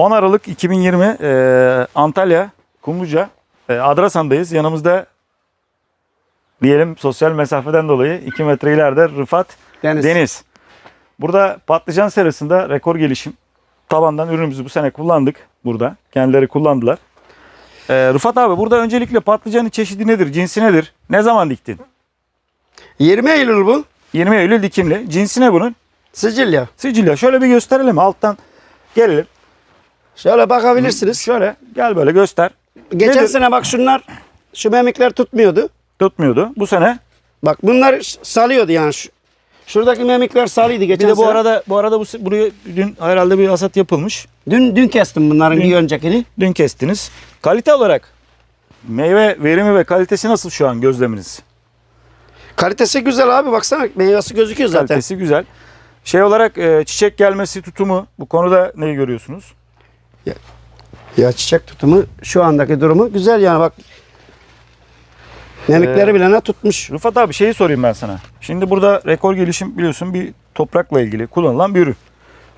10 Aralık 2020 e, Antalya Kumluca e, Adrasan'dayız. Yanımızda diyelim sosyal mesafeden dolayı 2 metre ileride Rıfat Deniz. Deniz. Burada patlıcan serasında rekor gelişim. Tabandan ürünümüzü bu sene kullandık burada. Kendileri kullandılar. E, Rıfat abi burada öncelikle patlıcanın çeşidi nedir? Cinsi nedir? Ne zaman diktin? 20 Eylül bu. 20 Eylül dikimli. Cinsi ne bunun? Sicilya. Sicilya. Şöyle bir gösterelim. Alttan gelelim. Şöyle bakabilirsiniz. Şöyle gel böyle göster. Geçen Nedir? sene bak şunlar şu memikler tutmuyordu. Tutmuyordu. Bu sene Bak bunlar salıyordu yani. Şu, şuradaki memikler salıydı Bir geçen de bu sene. arada bu arada bu buraya dün herhalde bir hasat yapılmış. Dün dün kestim bunların Dün- bir öncekini. Dün kestiniz. Kalite olarak meyve verimi ve kalitesi nasıl şu an gözleminiz? Kalitesi güzel abi baksana meyvesi gözüküyor zaten. Kalitesi güzel. Şey olarak e, çiçek gelmesi tutumu bu konuda neyi görüyorsunuz? Ya çiçek tutumu şu andaki durumu güzel yani bak. Memikleri Ee, bile ne tutmuş. Rıfat abi şeyi sorayım ben sana. Şimdi burada rekor gelişim biliyorsun bir toprakla ilgili kullanılan bir ürün.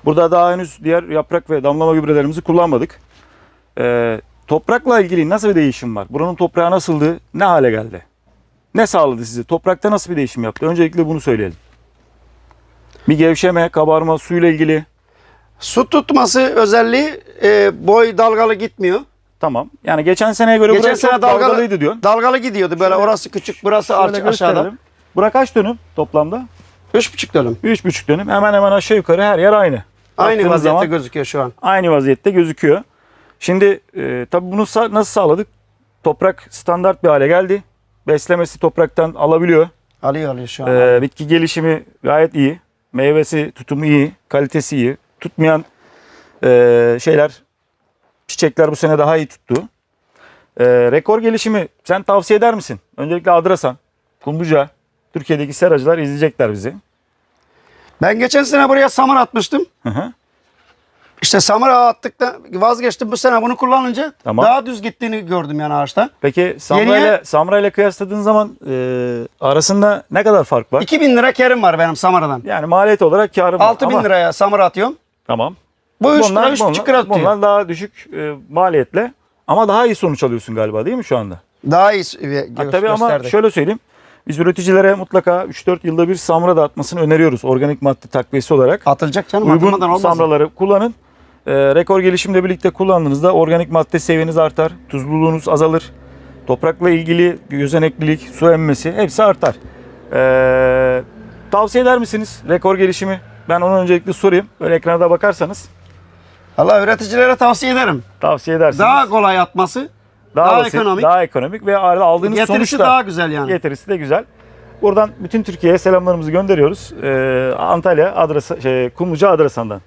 Burada daha henüz diğer yaprak ve damlama gübrelerimizi kullanmadık. Ee, toprakla ilgili nasıl bir değişim var? Buranın toprağı nasıldı? Ne hale geldi? Ne sağladı sizi? Toprakta nasıl bir değişim yaptı? Öncelikle bunu söyleyelim. Bir gevşeme, kabarma, suyla ilgili. Su tutması özelliği e, boy dalgalı gitmiyor. Tamam. Yani geçen seneye göre Geçen burası sene çok dalgalı- dalgalıydı diyorsun. Dalgalı gidiyordu böyle Şöyle- orası küçük burası Şöyle aşağıda. Bura kaç dönüm toplamda? Üç buçuk dönüm. 3,5 dönüm. Hemen hemen aşağı yukarı her yer aynı. Aynı Baktığınız vaziyette zaman- gözüküyor şu an. aynı vaziyette gözüküyor. Şimdi e, tabii bunu sa- nasıl sağladık? Toprak standart bir hale geldi. Beslemesi topraktan alabiliyor. Alıyor alıyor şu an. E, bitki gelişimi gayet iyi. Meyvesi tutumu iyi. Kalitesi iyi. Tutmayan e, şeyler, çiçekler bu sene daha iyi tuttu. E, rekor gelişimi sen tavsiye eder misin? Öncelikle Adrasan, Kumbuca, Türkiye'deki seracılar izleyecekler bizi. Ben geçen sene buraya samır atmıştım. Hı hı. İşte samır ağı attık da vazgeçtim. Bu sene bunu kullanınca Tamam. daha düz gittiğini gördüm yani ağaçta. Peki Samra ile Samra ile kıyasladığın zaman e, arasında ne kadar fark var? 2000 lira kerim var benim samaradan. Yani maliyet olarak karım var 6000 ama- liraya samır atıyorum. Tamam. Bu 3 Bunlar- lira 3,5 lira bunlar, tutuyor. bunlar daha düşük e, maliyetle ama daha iyi sonuç alıyorsun galiba değil mi şu anda? Daha iyi gö- Ha, tabii ama şöyle söyleyeyim. Biz üreticilere mutlaka 3-4 yılda bir samra dağıtmasını öneriyoruz organik madde takviyesi olarak. Atılacak canım Uygun olmaz. samraları kullanın. E, rekor gelişimle birlikte kullandığınızda organik madde seviyeniz artar, tuzluluğunuz azalır. Toprakla ilgili gözeneklilik, su emmesi hepsi artar. E, tavsiye eder misiniz rekor gelişimi? Ben onu öncelikle sorayım. Böyle ekrana da bakarsanız Allah üreticilere tavsiye ederim. tavsiye edersiniz. Daha kolay atması, daha basit, ekonomik. daha ekonomik ve arada aldığınız getirisi sonuç da daha güzel yani. getirisi de güzel. Buradan bütün Türkiye'ye selamlarımızı gönderiyoruz. Ee, Antalya Adrasa, şey, Kumluca Adrasan'dan.